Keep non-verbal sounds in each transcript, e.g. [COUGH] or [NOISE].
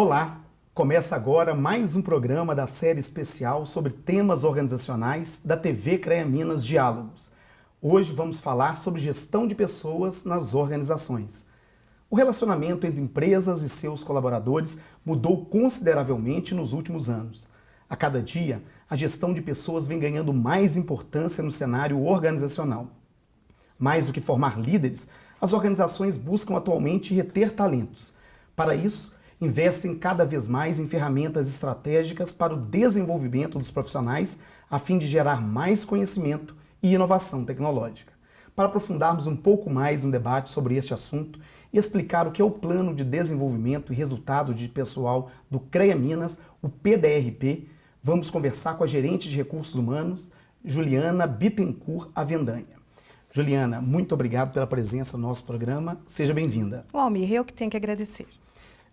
Olá! Começa agora mais um programa da série especial sobre temas organizacionais da TV CREA Minas Diálogos. Hoje vamos falar sobre gestão de pessoas nas organizações. O relacionamento entre empresas e seus colaboradores mudou consideravelmente nos últimos anos. A cada dia, a gestão de pessoas vem ganhando mais importância no cenário organizacional. Mais do que formar líderes, as organizações buscam atualmente reter talentos. Para isso, investem cada vez mais em ferramentas estratégicas para o desenvolvimento dos profissionais a fim de gerar mais conhecimento e inovação tecnológica. Para aprofundarmos um pouco mais no debate sobre este assunto e explicar o que é o Plano de Desenvolvimento e Resultado de Pessoal do CREA Minas, o PDRP, vamos conversar com a gerente de recursos humanos, Juliana Bittencourt Avendanha. Juliana, muito obrigado pela presença no nosso programa. Seja bem-vinda. Almir, eu que tenho que agradecer.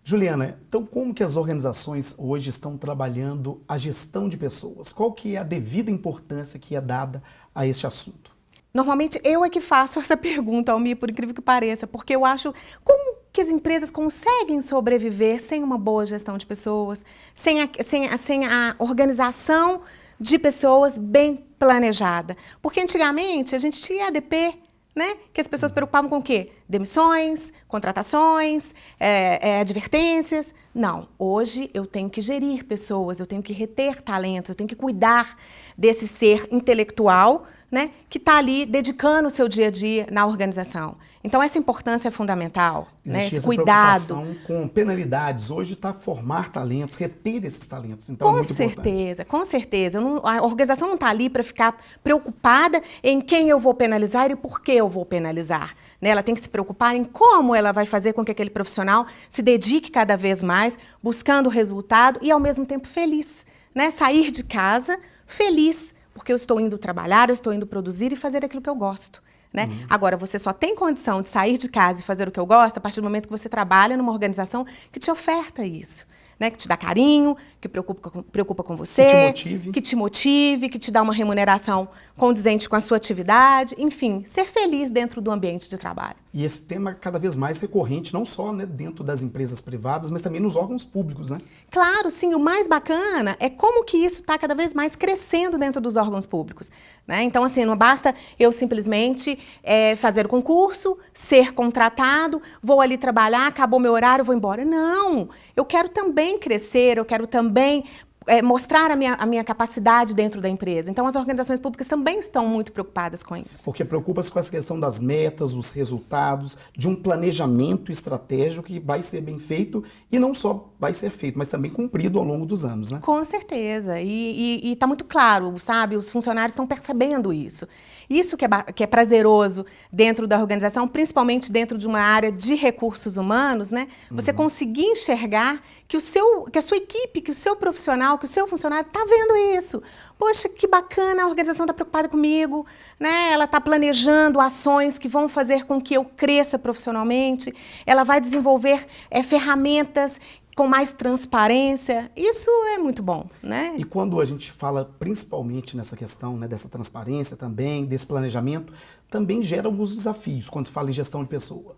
Juliana, então como que as organizações hoje estão trabalhando a gestão de pessoas? Qual que é a devida importância que é dada a este assunto? Normalmente eu é que faço [LAUGHS] essa pergunta, Almir, por incrível que pareça, porque eu acho como que as empresas conseguem sobreviver sem uma boa gestão de pessoas, sem a, sem a, sem a organização de pessoas bem planejada. Porque antigamente a gente tinha ADP, né? Que as pessoas preocupavam com o quê? Demissões, contratações, é, é, advertências. Não, hoje eu tenho que gerir pessoas, eu tenho que reter talentos, eu tenho que cuidar desse ser intelectual né, que está ali dedicando o seu dia a dia na organização. Então, essa importância é fundamental, né, esse cuidado. com penalidades. Hoje está formar talentos, reter esses talentos. Então, com é certeza, importante. com certeza. Não, a organização não está ali para ficar preocupada em quem eu vou penalizar e por que eu vou penalizar. Né? Ela tem que se preocupar em como ela vai fazer com que aquele profissional se dedique cada vez mais, buscando o resultado e, ao mesmo tempo, feliz. Né? Sair de casa feliz, porque eu estou indo trabalhar, eu estou indo produzir e fazer aquilo que eu gosto. Né? Uhum. Agora, você só tem condição de sair de casa e fazer o que eu gosto a partir do momento que você trabalha numa organização que te oferta isso né, que te dá carinho, que preocupa com, preocupa com você, que te, motive. que te motive, que te dá uma remuneração condizente com a sua atividade, enfim, ser feliz dentro do ambiente de trabalho. E esse tema é cada vez mais recorrente, não só né, dentro das empresas privadas, mas também nos órgãos públicos, né? Claro, sim. O mais bacana é como que isso está cada vez mais crescendo dentro dos órgãos públicos. Né? Então, assim, não basta eu simplesmente é, fazer o concurso, ser contratado, vou ali trabalhar, acabou meu horário, vou embora. Não! Eu quero também crescer, eu quero também é, mostrar a minha, a minha capacidade dentro da empresa. Então, as organizações públicas também estão muito preocupadas com isso. Porque preocupa-se com essa questão das metas, dos resultados, de um planejamento estratégico que vai ser bem feito e não só vai ser feito, mas também cumprido ao longo dos anos, né? Com certeza. E está muito claro, sabe? Os funcionários estão percebendo isso. Isso que é, que é prazeroso dentro da organização, principalmente dentro de uma área de recursos humanos, né? Você uhum. conseguir enxergar que, o seu, que a sua equipe, que o seu profissional, que o seu funcionário está vendo isso. Poxa, que bacana, a organização está preocupada comigo, né? ela está planejando ações que vão fazer com que eu cresça profissionalmente, ela vai desenvolver é, ferramentas com mais transparência, isso é muito bom, né? E quando a gente fala principalmente nessa questão né, dessa transparência também, desse planejamento, também gera alguns desafios quando se fala em gestão de pessoa.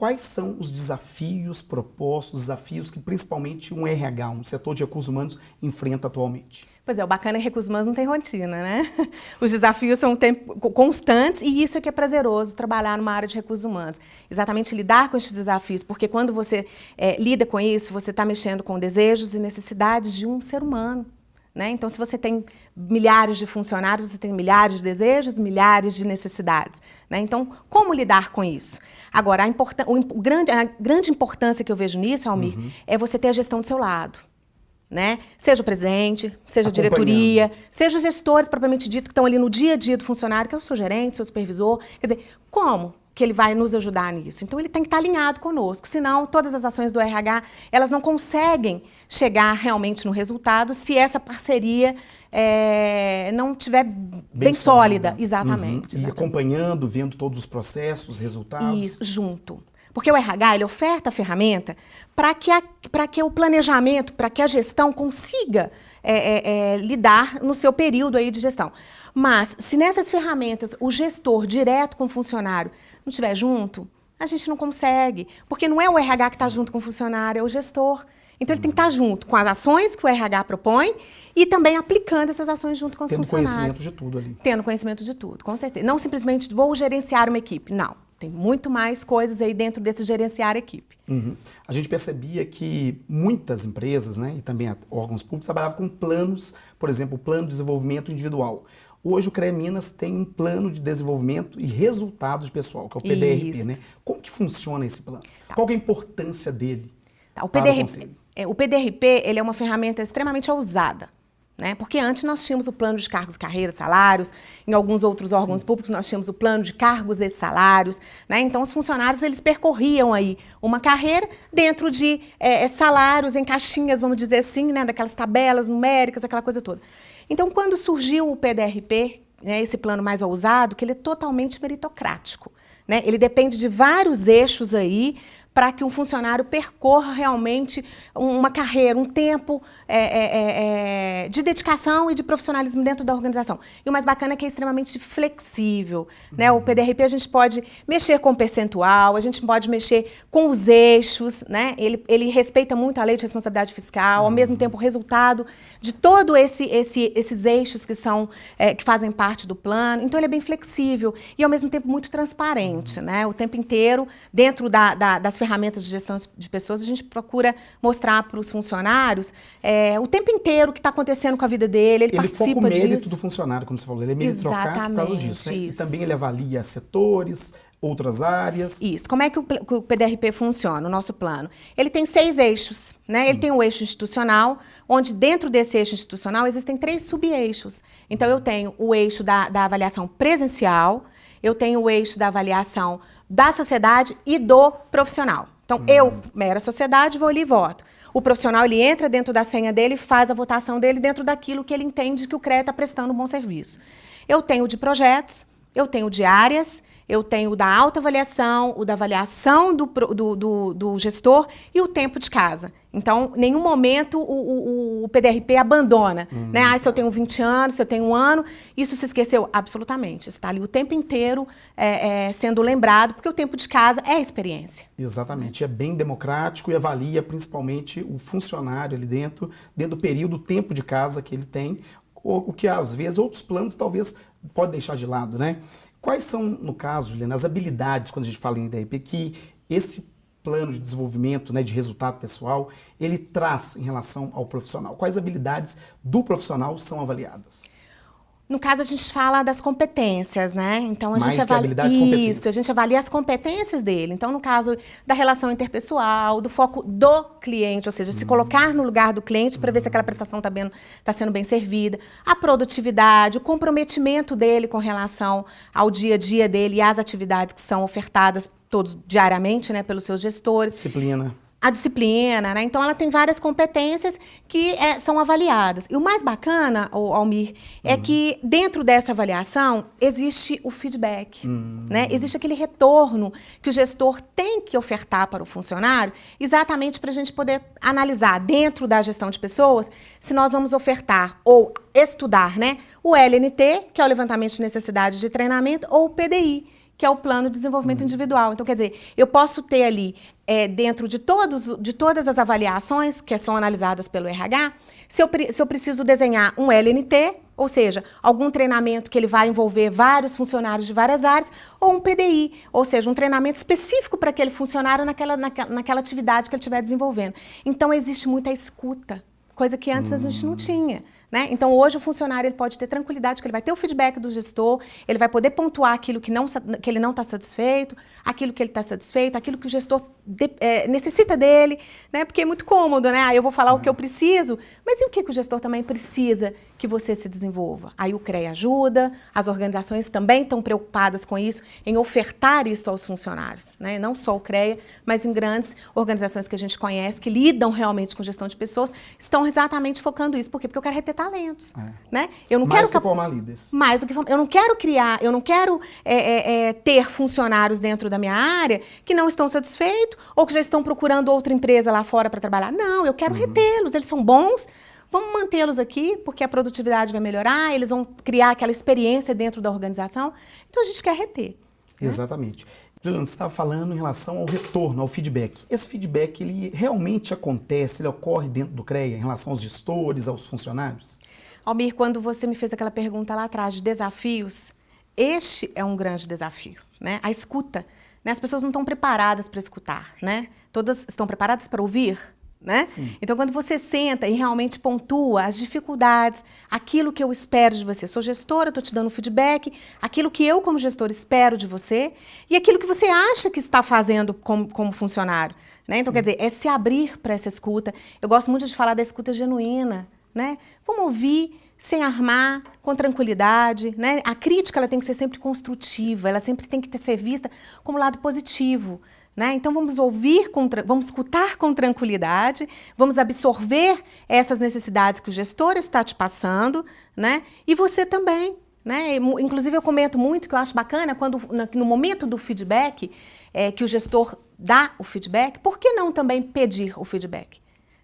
Quais são os desafios propostos, desafios que principalmente um RH, um setor de recursos humanos, enfrenta atualmente? Pois é, o bacana é que recursos humanos não tem rotina, né? [LAUGHS] Os desafios são constantes e isso é que é prazeroso, trabalhar numa área de recursos humanos. Exatamente lidar com esses desafios, porque quando você é, lida com isso, você está mexendo com desejos e necessidades de um ser humano. Né? Então, se você tem milhares de funcionários, você tem milhares de desejos, milhares de necessidades. Né? Então, como lidar com isso? Agora, a, o, grande, a grande importância que eu vejo nisso, Almir, uhum. é você ter a gestão do seu lado. Né? Seja o presidente, seja a diretoria, seja os gestores propriamente dito que estão ali no dia a dia do funcionário, que é o seu gerente, seu supervisor. Quer dizer, como que ele vai nos ajudar nisso? Então, ele tem que estar alinhado conosco, senão todas as ações do RH, elas não conseguem chegar realmente no resultado se essa parceria é, não estiver bem, bem sólida. sólida. Exatamente, uhum. E acompanhando, vendo todos os processos, resultados. Isso, junto. Porque o RH ele oferta a ferramenta para que, a, que o planejamento, para que a gestão consiga é, é, é, lidar no seu período aí de gestão. Mas, se nessas ferramentas o gestor direto com o funcionário não estiver junto, a gente não consegue. Porque não é o RH que está junto com o funcionário, é o gestor. Então ele tem que estar junto com as ações que o RH propõe e também aplicando essas ações junto com os Tendo funcionários. conhecimento de tudo ali. Tendo conhecimento de tudo, com certeza. Não simplesmente vou gerenciar uma equipe, não. Tem muito mais coisas aí dentro desse gerenciar equipe. Uhum. A gente percebia que muitas empresas, né, e também órgãos públicos, trabalhavam com planos, por exemplo, o plano de desenvolvimento individual. Hoje o CREA Minas tem um plano de desenvolvimento e resultados pessoal, que é o PDRP, Isso. né? Como que funciona esse plano? Qual que é a importância dele? Tá, o, o PDRP, conselho? é, o PDRP ele é uma ferramenta extremamente ousada. Né? Porque antes nós tínhamos o plano de cargos, carreiras, salários, em alguns outros órgãos públicos nós tínhamos o plano de cargos e salários. Né? Então os funcionários eles percorriam aí uma carreira dentro de é, é, salários em caixinhas, vamos dizer assim, né? daquelas tabelas numéricas, aquela coisa toda. Então quando surgiu o PDRP, né, esse plano mais ousado, que ele é totalmente meritocrático. Né? Ele depende de vários eixos aí para que um funcionário percorra realmente uma carreira, um tempo é, é, é, de dedicação e de profissionalismo dentro da organização. E o mais bacana é que é extremamente flexível. Né? O PDRP a gente pode mexer com o percentual, a gente pode mexer com os eixos, né? ele, ele respeita muito a lei de responsabilidade fiscal, ao mesmo tempo o resultado de todos esse, esse, esses eixos que, são, é, que fazem parte do plano. Então ele é bem flexível e ao mesmo tempo muito transparente. Né? O tempo inteiro, dentro da, da, das ferramentas de gestão de pessoas, a gente procura mostrar para os funcionários é, o tempo inteiro o que está acontecendo com a vida dele, ele, Ele foca participa o mérito disso. do funcionário, como você falou, ele é meritocrático por causa disso. Né? E também ele avalia setores, outras áreas. Isso. Como é que o, o PDRP funciona, o nosso plano? Ele tem seis eixos. Né? Ele tem o eixo institucional, onde dentro desse eixo institucional existem três sub-eixos. Então, eu tenho o eixo da, da avaliação presencial, eu tenho o eixo da avaliação da sociedade e do profissional. Então, eu, mera sociedade, vou ali e voto. O profissional, ele entra dentro da senha dele faz a votação dele dentro daquilo que ele entende que o CREA está prestando um bom serviço. Eu tenho de projetos, eu tenho de áreas, eu tenho o da autoavaliação, o da avaliação do, do, do- do gestor e o tempo de casa. Então, em nenhum momento o, o- o PDRP abandona. Né? Ah, se eu tenho 20 anos, se eu tenho um ano, isso se esqueceu? Absolutamente. Está ali o tempo inteiro é, é, sendo lembrado, porque o tempo de casa é experiência. Exatamente, é bem democrático e avalia principalmente o funcionário ali dentro, dentro do período, o tempo de casa que ele tem, o o que às vezes outros planos talvez pode deixar de lado, né? Quais são, no caso, Juliana, as habilidades, quando a gente fala em IDRP, que esse plano de desenvolvimento, né, de resultado pessoal, ele traz em relação ao profissional? Quais habilidades do profissional são avaliadas? No caso, a gente fala das competências, né? Então, a Mais gente avalia isso, a gente avalia as competências dele. Então, no caso da relação interpessoal, do foco do cliente, ou seja, se colocar no lugar do cliente para ver se aquela prestação está tá sendo bem servida, a produtividade, o comprometimento dele com relação ao dia a dia dele e às atividades que são ofertadas todos diariamente, né, pelos seus gestores Disciplina. a disciplina, né? Então ela tem várias competências que é, são avaliadas. E o mais bacana, o Almir, é que dentro dessa avaliação existe o feedback, né? Existe aquele retorno que o gestor tem que ofertar para o funcionário, exatamente para a gente poder analisar dentro da gestão de pessoas se nós vamos ofertar ou estudar, né? O LNT, que é o levantamento de necessidades de treinamento, ou o PDI, que é o plano de desenvolvimento individual. Então, quer dizer, eu posso ter ali, é, dentro de, todos, de todas as avaliações que são analisadas pelo RH, se eu, se eu preciso desenhar um LNT, ou seja, algum treinamento que ele vai envolver vários funcionários de várias áreas, ou um PDI, ou seja, um treinamento específico para aquele funcionário naquela, naquela, naquela atividade que ele estiver desenvolvendo. Então, existe muita escuta, coisa que antes a gente não tinha. Né? Então, hoje, o funcionário ele pode ter tranquilidade que ele vai ter o feedback do gestor, ele vai poder pontuar aquilo que, não, que ele não está satisfeito, aquilo que ele está satisfeito, aquilo que o gestor de- eh, necessita dele, né? porque é muito cômodo, né? Ah, eu vou falar o que eu preciso, mas e o que, que o gestor também precisa que você se desenvolva? Aí o CREA ajuda, as organizações também estão preocupadas com isso, em ofertar isso aos funcionários. Né? Não só o CREA, mas em grandes organizações que a gente conhece, que lidam realmente com gestão de pessoas, estão exatamente focando isso. Por quê? Porque eu quero reter talentos. É. Né? Eu não Mais quero que formar líderes. mais do que form- eu não quero criar, eu não quero é, é, é, ter funcionários dentro da minha área que não estão satisfeitos ou que já estão procurando outra empresa lá fora para trabalhar. Não, eu quero retê-los. Eles são bons. Vamos mantê-los aqui porque a produtividade vai melhorar. Eles vão criar aquela experiência dentro da organização. Então a gente quer reter. Exatamente. Juliano, você estava falando em relação ao retorno, ao feedback. Esse feedback, ele realmente acontece, ele ocorre dentro do CREA, em relação aos gestores, aos funcionários? Almir, quando você me fez aquela pergunta lá atrás de desafios, este é um grande desafio, né? A escuta. Né? As pessoas não estão preparadas para escutar, né? Todas estão preparadas para ouvir, né? Então, quando você senta e realmente pontua as dificuldades, aquilo que eu espero de você, sou gestora, estou te dando feedback, aquilo que eu, como gestor, espero de você e aquilo que você acha que está fazendo como, como funcionário. Né? Então, Sim. quer dizer, é se abrir para essa escuta. Eu gosto muito de falar da escuta genuína. Né? Vamos ouvir sem armar, com tranquilidade. Né? A crítica ela tem que ser sempre construtiva, ela sempre tem que ser vista como lado positivo. Né? Então vamos ouvir, com, vamos escutar com tranquilidade, vamos absorver essas necessidades que o gestor está te passando, né? e você também. Né? Inclusive eu comento muito que eu acho bacana quando no momento do feedback, é, que o gestor dá o feedback, por que não também pedir o feedback?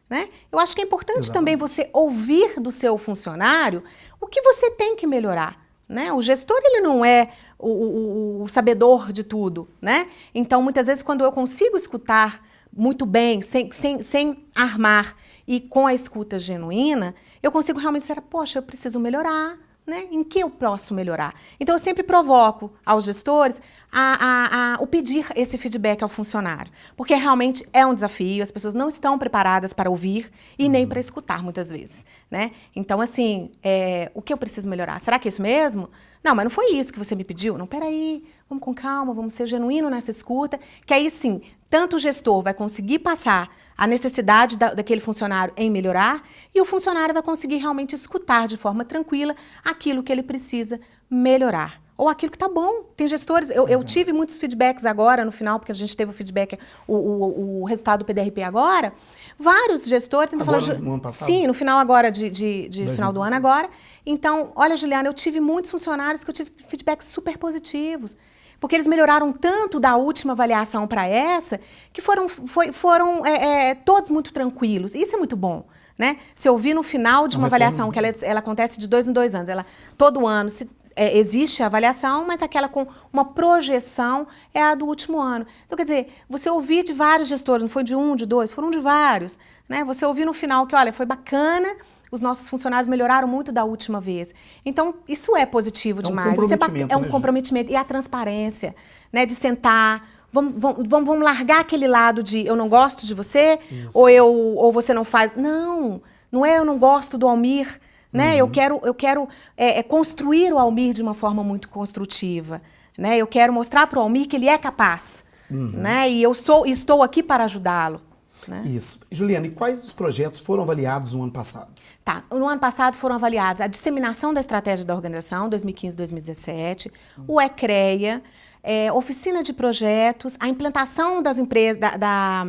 Né? Eu acho que é importante Exatamente. também você ouvir do seu funcionário o que você tem que melhorar. Né? O gestor ele não é o, o, o, sabedor de tudo, né? Então, muitas vezes, quando eu consigo escutar muito bem, sem, sem, sem armar e com a escuta genuína, eu consigo realmente dizer, poxa, eu preciso melhorar, né? Em que eu posso melhorar? Então, eu sempre provoco aos gestores a, a, a, o pedir esse feedback ao funcionário, porque realmente é um desafio, as pessoas não estão preparadas para ouvir e uhum. nem para escutar, muitas vezes. Né? Então, assim, é, o que eu preciso melhorar? Será que é isso mesmo? Não, mas não foi isso que você me pediu? Não, peraí, vamos com calma, vamos ser genuíno nessa escuta, que aí sim, tanto o gestor vai conseguir passar a necessidade da, daquele funcionário em melhorar e o funcionário vai conseguir realmente escutar de forma tranquila aquilo que ele precisa melhorar. Ou aquilo que está bom. Tem gestores, eu, eu, tive muitos feedbacks agora no final, porque a gente teve o feedback, o, o, o resultado do PDRP agora. Vários gestores. Então agora, falando, no ano passado? Sim, no final agora de, de, de final do ano agora. Então, olha, Juliana, eu tive muitos funcionários que eu tive feedbacks super positivos. Porque eles melhoraram tanto da última avaliação para essa, que foram, foi, foram é, é, todos muito tranquilos. Isso é muito bom. Né? Se eu vi no final de uma avaliação, que ela, ela, acontece de dois em dois anos, ela todo ano se, é, existe a avaliação, mas aquela com uma projeção é a do último ano. Então, quer dizer, você ouvir de vários gestores, não foi de um, de dois, foram de vários. Né? Você ouvir no final que, olha, foi bacana, os nossos funcionários melhoraram muito da última vez. Então, isso é positivo é demais. Um comprometimento, é um né, comprometimento. E a transparência, né? De sentar, vamos, vamos, vamos largar aquele lado de eu não gosto de você, ou, eu, ou você não faz. Não, não é eu não gosto do Almir, né? Uhum. Eu quero, eu quero é, é, construir o Almir de uma forma muito construtiva. Né? Eu quero mostrar para o Almir que ele é capaz. Uhum. Né? E eu sou, estou aqui para ajudá-lo. Né? Isso. Juliana, e quais os projetos foram avaliados no ano passado? Tá. No ano passado foram avaliados a disseminação da estratégia da organização, 2015-2017, o ECREA, é, oficina de projetos, a implantação das empresas, da, da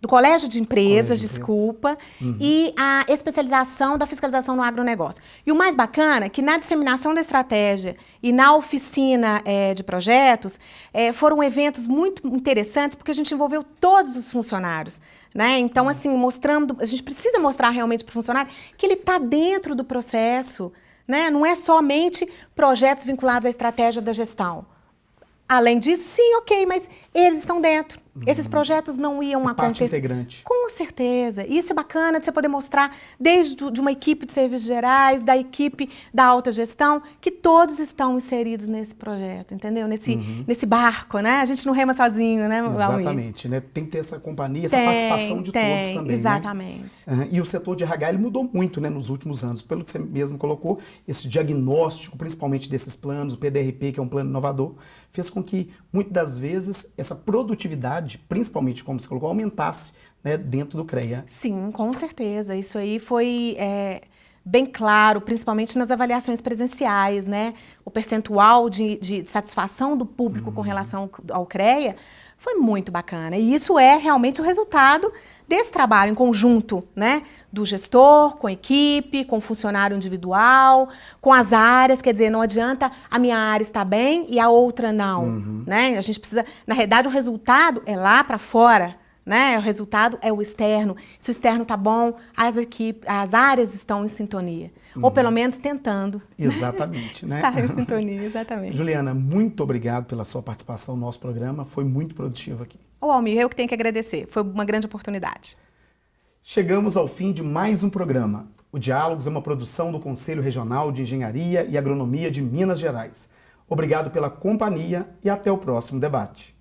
do Colégio de Empresas, Colégio desculpa, uhum. e a especialização da fiscalização no agronegócio. E o mais bacana é que na disseminação da estratégia e na oficina é, de projetos, é, foram eventos muito interessantes, porque a gente envolveu todos os funcionários. Né? Então, uhum. assim, mostrando, a gente precisa mostrar realmente para o funcionário que ele está dentro do processo. Né? Não é somente projetos vinculados à estratégia da gestão. Além disso, sim, ok, mas eles estão dentro. Esses uhum. projetos não iam a acontecer. Parte integrante. Com certeza. Isso é bacana de você poder mostrar, desde de uma equipe de serviços gerais, da equipe da alta gestão, que todos estão inseridos nesse projeto, entendeu? Nesse, uhum. nesse barco, né? A gente não rema sozinho, né, Exatamente, né? Tem que ter essa companhia, essa tem, participação de tem, todos também. Né? Exatamente. Né? Uhum. E o setor de RH ele mudou muito né, nos últimos anos. Pelo que você mesmo colocou, esse diagnóstico, principalmente desses planos, o PDRP, que é um plano inovador, fez com que, muitas das vezes, essa produtividade, principalmente como você colocou, aumentasse né, dentro do CREA. Sim, com certeza. Isso aí foi é, bem claro, principalmente nas avaliações presenciais. Né? O percentual de, de satisfação do público uhum. com relação ao CREA foi muito bacana. E isso é realmente o resultado desse trabalho em conjunto, né? Do gestor, com a equipe, com o funcionário individual, com as áreas, quer dizer, não adianta a minha área estar bem e a outra não, uhum. né? A gente precisa, na realidade, o resultado é lá para fora, né? O resultado é o externo. Se o externo está bom, as equipes, as áreas estão em sintonia. Uhum. Ou pelo menos tentando. Exatamente, [LAUGHS] né? Estar em sintonia, exatamente. Juliana, muito obrigado pela sua participação no nosso programa. Foi muito produtivo aqui. Ô, Almir, eu que tenho que agradecer. Foi uma grande oportunidade. Chegamos ao fim de mais um programa. O Diálogos é uma produção do Conselho Regional de Engenharia e Agronomia de Minas Gerais. Obrigado pela companhia e até o próximo debate.